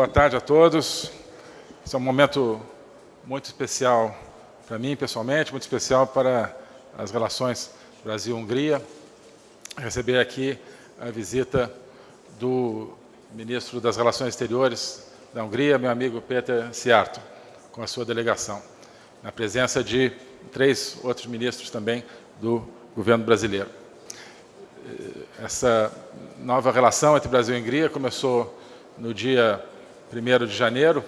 boa tarde a todos. Esse é um momento muito especial para mim, pessoalmente, muito especial para as relações Brasil-Hungria. Receber aqui a visita do ministro das Relações Exteriores da Hungria, meu amigo Peter Siarto, com a sua delegação, na presença de três outros ministros também do governo brasileiro. Essa nova relação entre Brasil e Hungria começou no dia 1 de janeiro,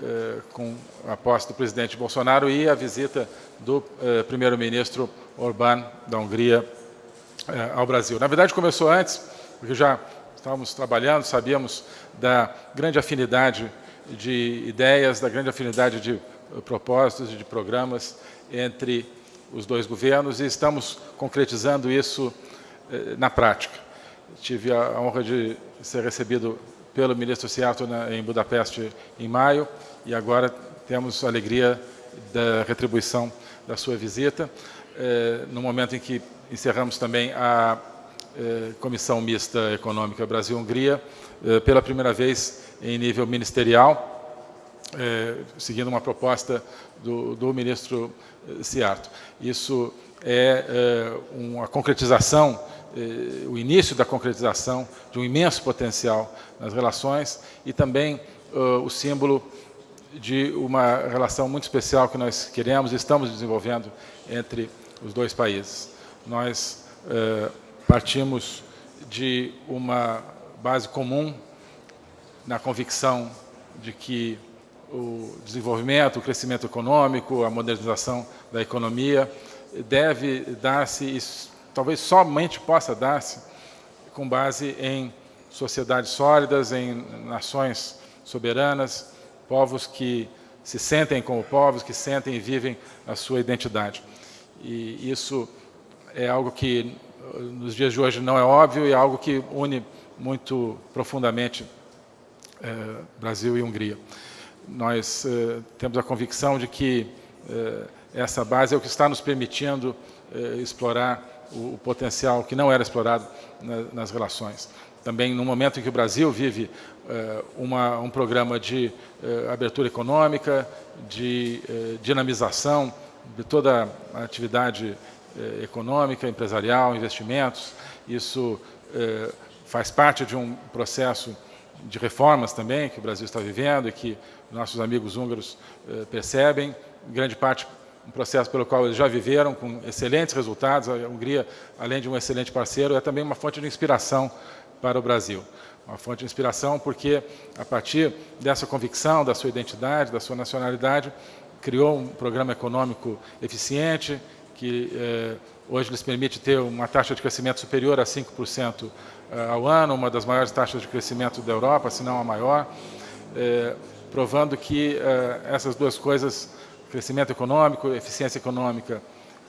eh, com a posse do presidente Bolsonaro e a visita do eh, primeiro-ministro Orbán da Hungria eh, ao Brasil. Na verdade, começou antes, porque já estávamos trabalhando, sabíamos da grande afinidade de ideias, da grande afinidade de propósitos e de programas entre os dois governos e estamos concretizando isso na prática. Tive a honra de ser recebido pelo ministro Seattle em Budapeste em maio e agora temos a alegria da retribuição da sua visita, eh, no momento em que encerramos também a eh, Comissão Mista Econômica Brasil-Hungria, eh, pela primeira vez em nível ministerial, seguindo uma proposta do, do ministro Ciarto. Isso é uma concretização eh, o início da concretização de um imenso potencial nas relações e também uh, o símbolo de uma relação muito especial que nós queremos e estamos desenvolvendo entre os dois países. Nós partimos de uma base comum na convicção de que o desenvolvimento, o crescimento econômico, a modernização da economia deve dar-se talvez somente possa dar-se com base em sociedades sólidas, em nações soberanas, povos que se sentem como povos, que sentem e vivem a sua identidade. E isso é algo que nos dias de hoje não é óbvio e é algo que une muito profundamente eh, Brasil e Hungria. Nós eh, temos a convicção de que eh, essa base é o que está nos permitindo explorar o, o potencial que não era explorado na, nas relações. Também no momento em que o Brasil vive uh, uma, um programa de uh, abertura econômica, de uh, dinamização de toda a atividade econômica, empresarial, investimentos, isso faz parte de um processo de reformas também que o Brasil está vivendo e que nossos amigos húngaros percebem, grande parte um processo pelo qual eles já viveram, com excelentes resultados. A Hungria, além de um excelente parceiro, é também uma fonte de inspiração para o Brasil. Uma fonte de inspiração porque, a partir dessa convicção, da sua identidade, da sua nacionalidade, criou um programa econômico eficiente, que eh, hoje lhes permite ter uma taxa de crescimento superior a 5% eh, ao ano, uma das maiores taxas de crescimento da Europa, se não a maior, eh, provando que eh, essas duas coisas crescimento econômico, eficiência econômica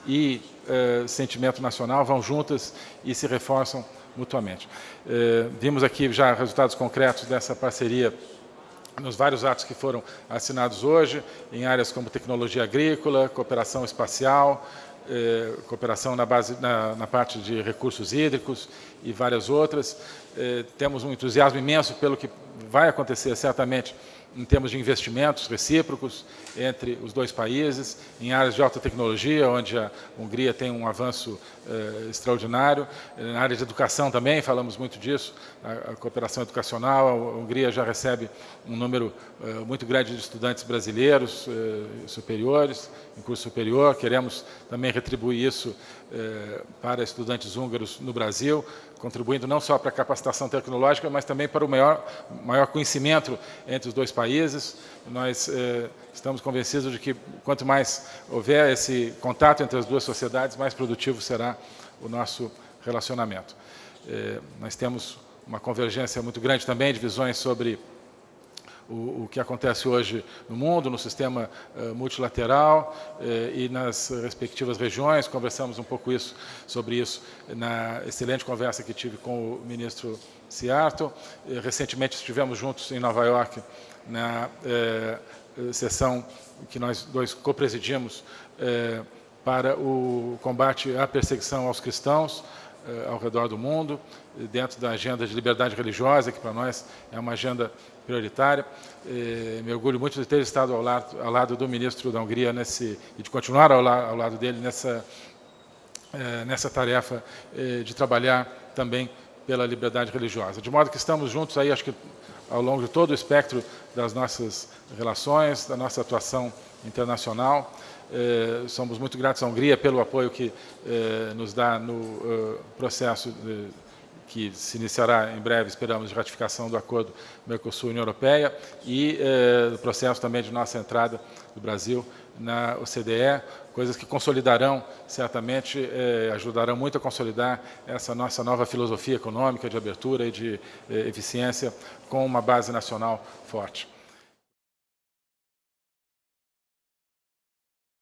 e eh, sentimento nacional vão juntas e se reforçam mutuamente. Eh, vimos aqui já resultados concretos dessa parceria nos vários atos que foram assinados hoje, em áreas como tecnologia agrícola, cooperação espacial, eh, cooperação na, base, na, na, parte de recursos hídricos e várias outras. Eh, temos um entusiasmo imenso pelo que vai acontecer certamente em termos de investimentos recíprocos entre os dois países, em áreas de alta tecnologia, onde a Hungria tem um avanço eh, extraordinário. Na área de educação também, falamos muito disso, a, a, cooperação educacional, a Hungria já recebe um número eh, muito grande de estudantes brasileiros eh, superiores, em curso superior. Queremos também retribuir isso eh, para estudantes húngaros no Brasil, contribuindo não só para a capacitação tecnológica, mas também para o maior, maior conhecimento entre os dois países. Nós eh, estamos convencidos de que quanto mais houver esse contato entre as duas sociedades, mais produtivo será o nosso relacionamento. Eh, nós temos uma convergência muito grande também de visões sobre o, o, que acontece hoje no mundo, no sistema uh, multilateral uh, e nas respectivas regiões. Conversamos um pouco isso, sobre isso na excelente conversa que tive com o ministro Seattle. Uh, recentemente estivemos juntos em Nova York na sessão que nós dois co-presidimos para o combate à perseguição aos cristãos, ao redor do mundo, dentro da agenda de liberdade religiosa, que para nós é uma agenda prioritária. Me orgulho muito de ter estado ao lado, ao lado do ministro da Hungria nesse, e de continuar ao, la, ao lado dele nessa, nessa tarefa de trabalhar também pela liberdade religiosa. De modo que estamos juntos aí, acho que ao longo de todo o espectro das nossas relações, da nossa atuação internacional. Eh, somos muito gratos à Hungria pelo apoio que eh, nos dá no uh, processo de, que se iniciará em breve, esperamos, de ratificação do acordo Mercosul-União Europeia e eh, processo também de nossa entrada do Brasil na OCDE, coisas que consolidarão, certamente, eh, ajudarão muito a consolidar essa nossa nova filosofia econômica de abertura e de eh, eficiência com uma base nacional forte.